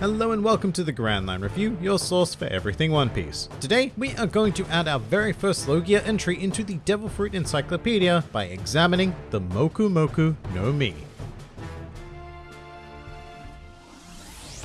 Hello and welcome to the Grand Line Review, your source for everything One Piece. Today, we are going to add our very first Logia entry into the Devil Fruit Encyclopedia by examining the Moku Moku no Mi.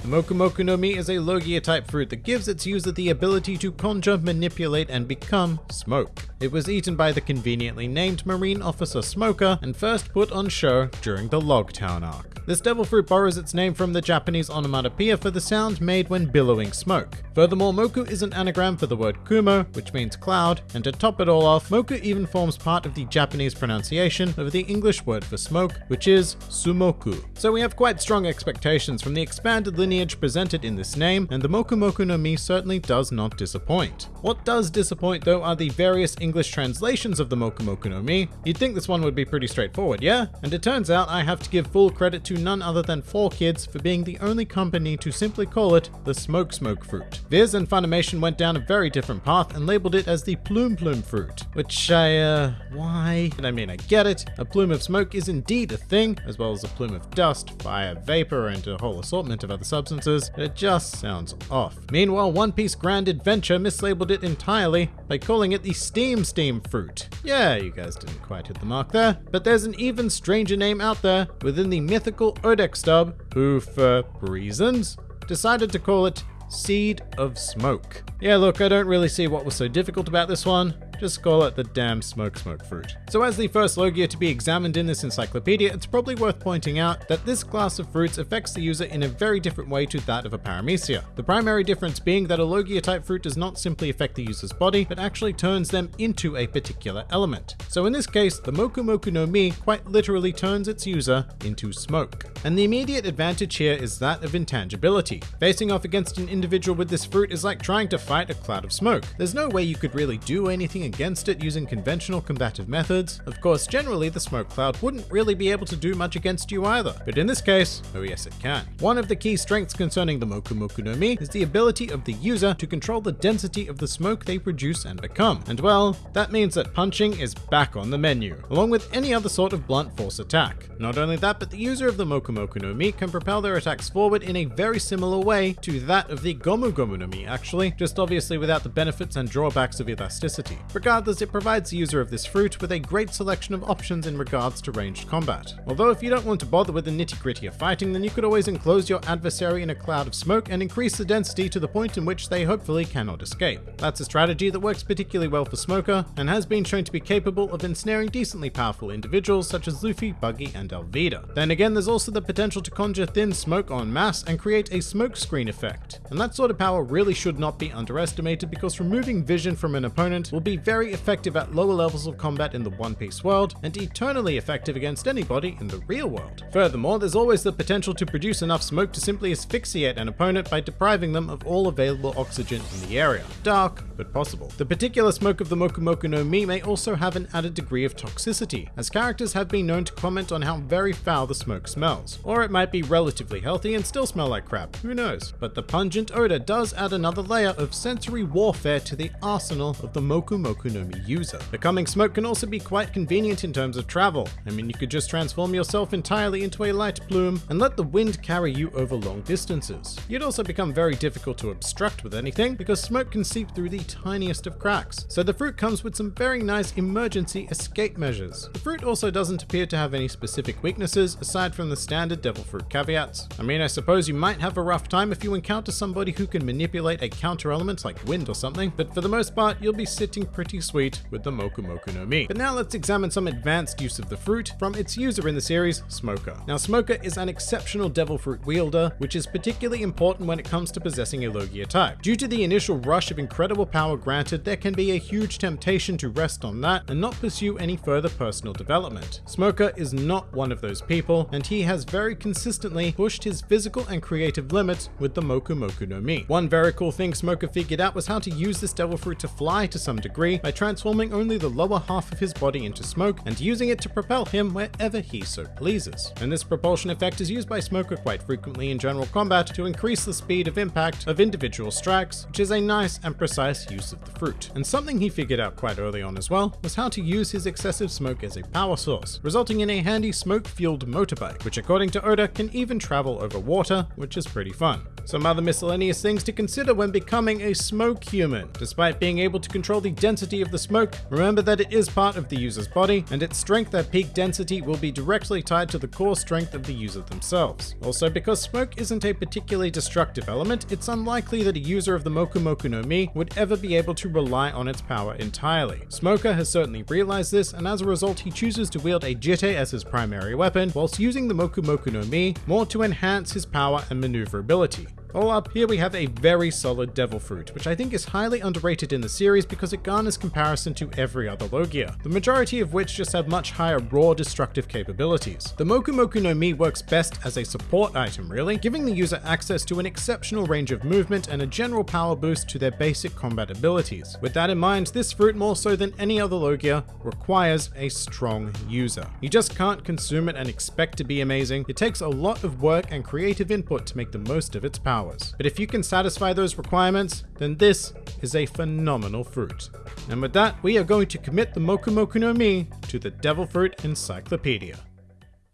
The Moku Moku no Mi is a Logia type fruit that gives its user the ability to conjure, manipulate, and become smoke. It was eaten by the conveniently named Marine Officer Smoker and first put on show during the Logtown arc. This devil fruit borrows its name from the Japanese onomatopoeia for the sound made when billowing smoke. Furthermore, Moku is an anagram for the word Kumo, which means cloud, and to top it all off, Moku even forms part of the Japanese pronunciation of the English word for smoke, which is Sumoku. So we have quite strong expectations from the expanded lineage presented in this name, and the Moku Moku no Mi certainly does not disappoint. What does disappoint though are the various English translations of the Moku Moku no Mi. You'd think this one would be pretty straightforward, yeah? And it turns out I have to give full credit to to none other than 4Kids for being the only company to simply call it the Smoke Smoke fruit. Viz and Funimation went down a very different path and labeled it as the Plume Plume fruit, which I, uh, why? I mean, I get it. A plume of smoke is indeed a thing, as well as a plume of dust, fire, vapor, and a whole assortment of other substances, it just sounds off. Meanwhile, One Piece Grand Adventure mislabeled it entirely by calling it the Steam Steam fruit. Yeah, you guys didn't quite hit the mark there, but there's an even stranger name out there within the mythical Odex dub, who, for reasons, decided to call it Seed of Smoke. Yeah, look, I don't really see what was so difficult about this one. Just call it the damn smoke smoke fruit. So as the first Logia to be examined in this encyclopedia, it's probably worth pointing out that this class of fruits affects the user in a very different way to that of a paramecia. The primary difference being that a Logia type fruit does not simply affect the user's body, but actually turns them into a particular element. So in this case, the Moku Moku no Mi quite literally turns its user into smoke. And the immediate advantage here is that of intangibility. Facing off against an individual with this fruit is like trying to fight a cloud of smoke. There's no way you could really do anything against it using conventional combative methods. Of course, generally the smoke cloud wouldn't really be able to do much against you either, but in this case, oh yes it can. One of the key strengths concerning the Moku Moku no Mi is the ability of the user to control the density of the smoke they produce and become. And well, that means that punching is back on the menu, along with any other sort of blunt force attack. Not only that, but the user of the Moku Moku no Mi can propel their attacks forward in a very similar way to that of the Gomu Gomu no Mi actually, just obviously without the benefits and drawbacks of elasticity. Regardless, it provides the user of this fruit with a great selection of options in regards to ranged combat. Although if you don't want to bother with the nitty gritty of fighting, then you could always enclose your adversary in a cloud of smoke and increase the density to the point in which they hopefully cannot escape. That's a strategy that works particularly well for Smoker, and has been shown to be capable of ensnaring decently powerful individuals such as Luffy, Buggy, and Alvida. Then again, there's also the potential to conjure thin smoke en masse and create a smoke screen effect. And that sort of power really should not be underestimated because removing vision from an opponent will be very effective at lower levels of combat in the One Piece world, and eternally effective against anybody in the real world. Furthermore, there's always the potential to produce enough smoke to simply asphyxiate an opponent by depriving them of all available oxygen in the area. Dark, but possible. The particular smoke of the Moku Moku no Mi may also have an added degree of toxicity, as characters have been known to comment on how very foul the smoke smells. Or it might be relatively healthy and still smell like crap, who knows? But the pungent odor does add another layer of sensory warfare to the arsenal of the Moku Moku no Mi user. Becoming smoke can also be quite convenient in terms of travel. I mean, you could just transform yourself entirely into a light plume and let the wind carry you over long distances. You'd also become very difficult to obstruct with anything because smoke can seep through the tiniest of cracks. So the fruit comes with some very nice emergency escape measures. The fruit also doesn't appear to have any specific weaknesses aside from the standard devil fruit caveats. I mean, I suppose you might have a rough time if you encounter somebody who can manipulate a counter element like wind or something, but for the most part, you'll be sitting pretty sweet with the Moku Moku no Mi. But now let's examine some advanced use of the fruit from its user in the series, Smoker. Now Smoker is an exceptional devil fruit wielder, which is particularly important when it comes to possessing a Logia type. Due to the initial rush of incredible power granted, there can be a huge temptation to rest on that and not pursue any further personal development. Smoker is not one of those people, and he has very consistently pushed his physical and creative limits with the Moku Moku no Mi. One very cool thing Smoker figured out was how to use this devil fruit to fly to some degree, tree by transforming only the lower half of his body into smoke and using it to propel him wherever he so pleases. And this propulsion effect is used by Smoker quite frequently in general combat to increase the speed of impact of individual strikes, which is a nice and precise use of the fruit. And something he figured out quite early on as well was how to use his excessive smoke as a power source, resulting in a handy smoke-fueled motorbike, which according to Oda can even travel over water, which is pretty fun. Some other miscellaneous things to consider when becoming a smoke human. Despite being able to control the density of the smoke, remember that it is part of the user's body, and its strength at peak density will be directly tied to the core strength of the user themselves. Also, because smoke isn't a particularly destructive element, it's unlikely that a user of the Moku Moku no Mi would ever be able to rely on its power entirely. Smoker has certainly realized this, and as a result he chooses to wield a Jitte as his primary weapon, whilst using the Moku Moku no Mi more to enhance his power and maneuverability. All up, here we have a very solid Devil Fruit, which I think is highly underrated in the series because it garners comparison to every other Logia, the majority of which just have much higher raw destructive capabilities. The Moku Moku no Mi works best as a support item really, giving the user access to an exceptional range of movement and a general power boost to their basic combat abilities. With that in mind, this fruit more so than any other Logia requires a strong user. You just can't consume it and expect to be amazing, it takes a lot of work and creative input to make the most of its power hours. But if you can satisfy those requirements, then this is a phenomenal fruit. And with that, we are going to commit the Moku Moku no Mi to the Devil Fruit Encyclopedia.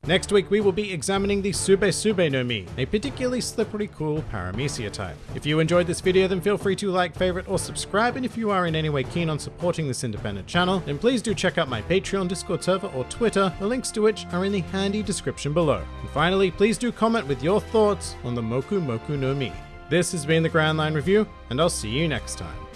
Next week, we will be examining the Sube Sube no Mi, a particularly slippery cool Paramecia type. If you enjoyed this video, then feel free to like, favorite, or subscribe, and if you are in any way keen on supporting this independent channel, then please do check out my Patreon, Discord server, or Twitter, the links to which are in the handy description below. And finally, please do comment with your thoughts on the Moku Moku no Mi. This has been the Grand Line Review, and I'll see you next time.